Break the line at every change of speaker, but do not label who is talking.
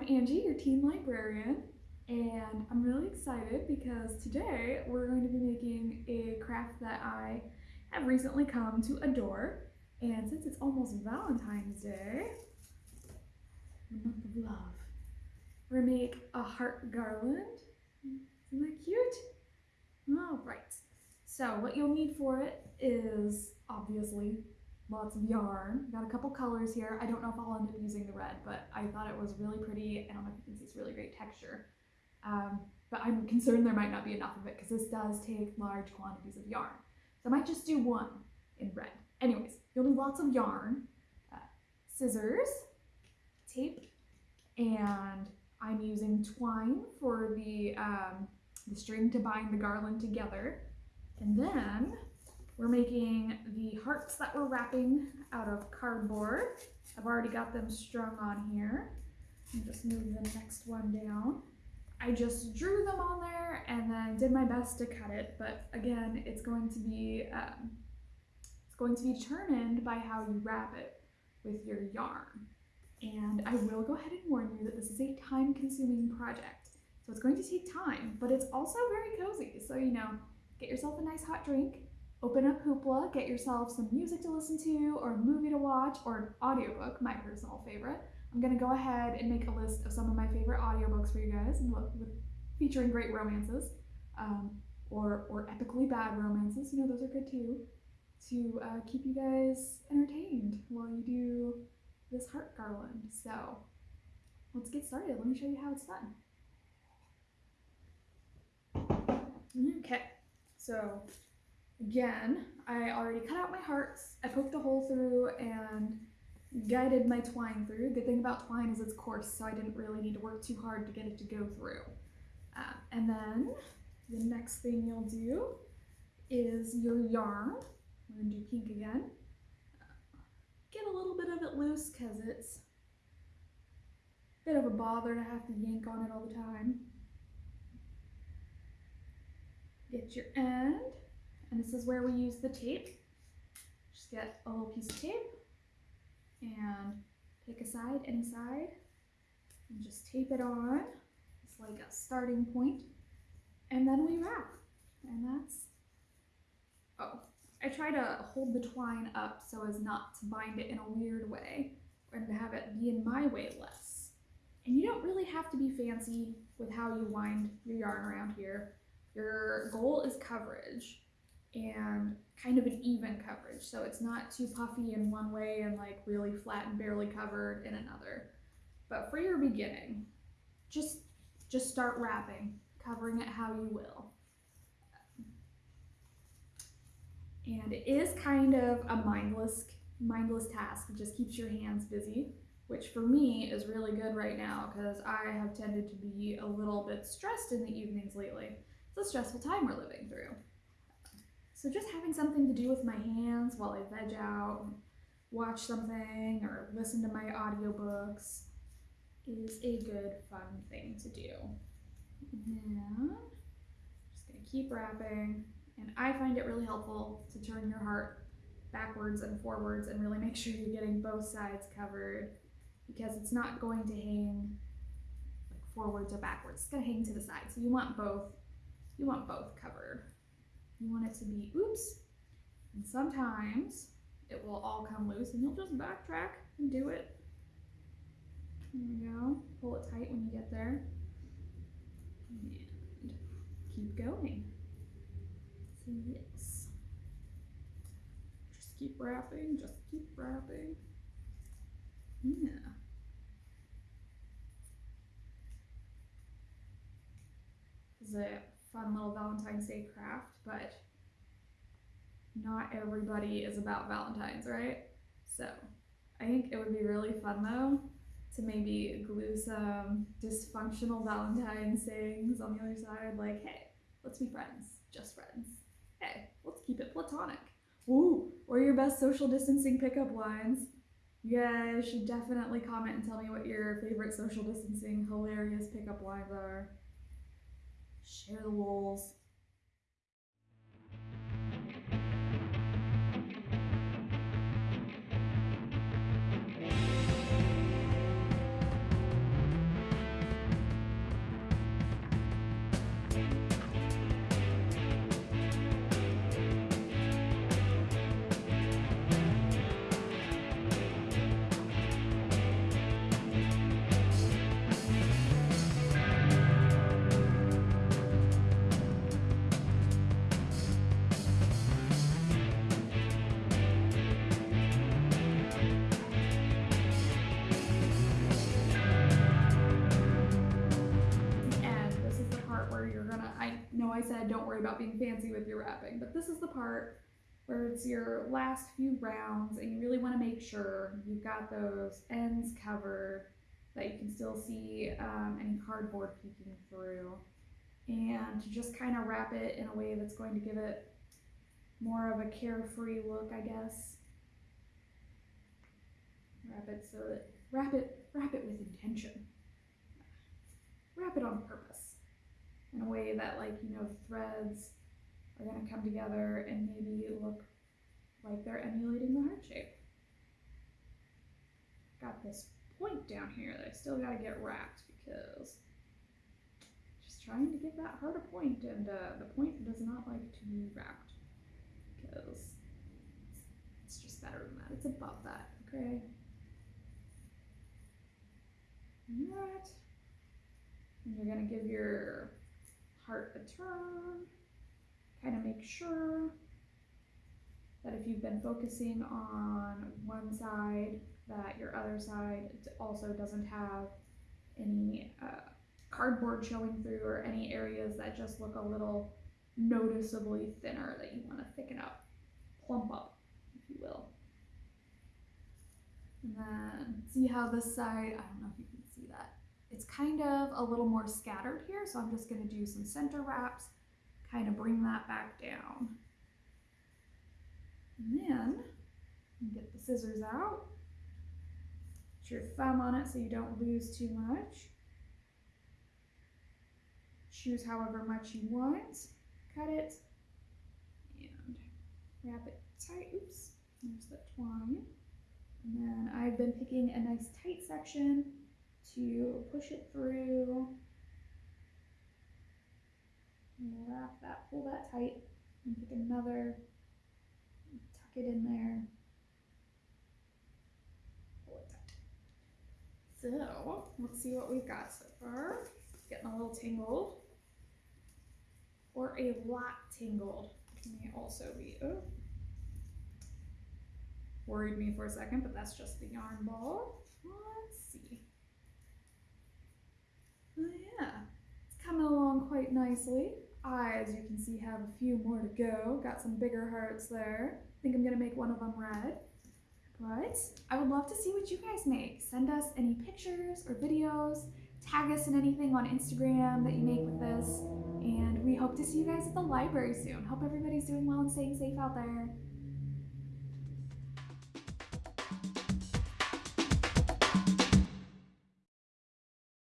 I'm Angie, your teen librarian, and I'm really excited because today we're going to be making a craft that I have recently come to adore. And since it's almost Valentine's Day, month of love, we're gonna make a heart garland. Isn't that cute? All right. So what you'll need for it is obviously lots of yarn. Got a couple colors here. I don't know if I'll end up using the red, but I thought it was really pretty. I don't know if you can see it's really great texture. Um, but I'm concerned there might not be enough of it because this does take large quantities of yarn. So I might just do one in red. Anyways, you'll need lots of yarn, uh, scissors, tape, and I'm using twine for the, um, the string to bind the garland together. And then we're making the hearts that we're wrapping out of cardboard. I've already got them strung on here. And just move the next one down. I just drew them on there and then did my best to cut it, but again, it's going to be um, it's going to be determined by how you wrap it with your yarn. And I will go ahead and warn you that this is a time-consuming project, so it's going to take time, but it's also very cozy. So you know, get yourself a nice hot drink, Open up Hoopla, get yourself some music to listen to, or a movie to watch, or an audiobook, my personal favorite. I'm gonna go ahead and make a list of some of my favorite audiobooks for you guys, featuring great romances, um, or, or epically bad romances, you know, those are good too, to uh, keep you guys entertained while you do this heart garland. So let's get started. Let me show you how it's done. Okay, so Again, I already cut out my hearts, I poked a hole through and guided my twine through. Good thing about twine is it's coarse, so I didn't really need to work too hard to get it to go through. Uh, and then the next thing you'll do is your yarn. We're gonna do pink again. Get a little bit of it loose because it's a bit of a bother to have to yank on it all the time. Get your end. And this is where we use the tape. Just get a little piece of tape and pick a side, any side, and just tape it on. It's like a starting point. And then we wrap. And that's, oh, I try to hold the twine up so as not to bind it in a weird way and to have it be in my way less. And you don't really have to be fancy with how you wind your yarn around here. Your goal is coverage and kind of an even coverage. So it's not too puffy in one way and like really flat and barely covered in another. But for your beginning, just just start wrapping, covering it how you will. And it is kind of a mindless mindless task. It just keeps your hands busy, which for me is really good right now because I have tended to be a little bit stressed in the evenings lately. It's a stressful time we're living through. So just having something to do with my hands while I veg out, watch something, or listen to my audiobooks is a good fun thing to do. And just gonna keep wrapping. And I find it really helpful to turn your heart backwards and forwards and really make sure you're getting both sides covered because it's not going to hang like forwards or backwards. It's gonna hang to the side. So you want both, you want both covered. You want it to be oops. And sometimes it will all come loose and you'll just backtrack and do it. There we go. Pull it tight when you get there. And keep going. So yes. Just keep wrapping, just keep wrapping. Yeah. It fun little Valentine's Day craft, but not everybody is about Valentine's, right? So I think it would be really fun though to maybe glue some dysfunctional Valentine's sayings on the other side, like, hey, let's be friends, just friends. Hey, let's keep it platonic. Ooh, or your best social distancing pickup lines. You guys should definitely comment and tell me what your favorite social distancing hilarious pickup lines are share the walls, I said don't worry about being fancy with your wrapping, but this is the part where it's your last few rounds and you really want to make sure you've got those ends covered, that you can still see um, any cardboard peeking through, and just kind of wrap it in a way that's going to give it more of a carefree look, I guess. Wrap it so that, wrap it, wrap it with intention. Wrap it on purpose in a way that like, you know, threads are going to come together and maybe look like they're emulating the heart shape. Got this point down here that I still got to get wrapped because just trying to give that heart a point and uh, the point does not like to be wrapped because it's just better than that. It's above that, okay? That. And you're to give your heart a turn kind of make sure that if you've been focusing on one side, that your other side also doesn't have any uh, cardboard showing through or any areas that just look a little noticeably thinner that you want to thicken up, plump up, if you will. And then see how this side, I don't know if you can see that. It's kind of a little more scattered here, so I'm just going to do some center wraps kind of bring that back down. And then get the scissors out. Put your thumb on it so you don't lose too much. Choose however much you want. Cut it and wrap it tight. Oops, there's the twine. And then I've been picking a nice tight section to push it through wrap that, pull that tight, and pick another, tuck it in there. So, let's see what we've got so far. Getting a little tangled. Or a lot tangled. May also be, oh. Worried me for a second, but that's just the yarn ball. Let's see. Oh yeah, it's coming along quite nicely. I, as you can see, have a few more to go. Got some bigger hearts there. I think I'm gonna make one of them red. But I would love to see what you guys make. Send us any pictures or videos. Tag us in anything on Instagram that you make with this. And we hope to see you guys at the library soon. Hope everybody's doing well and staying safe out there.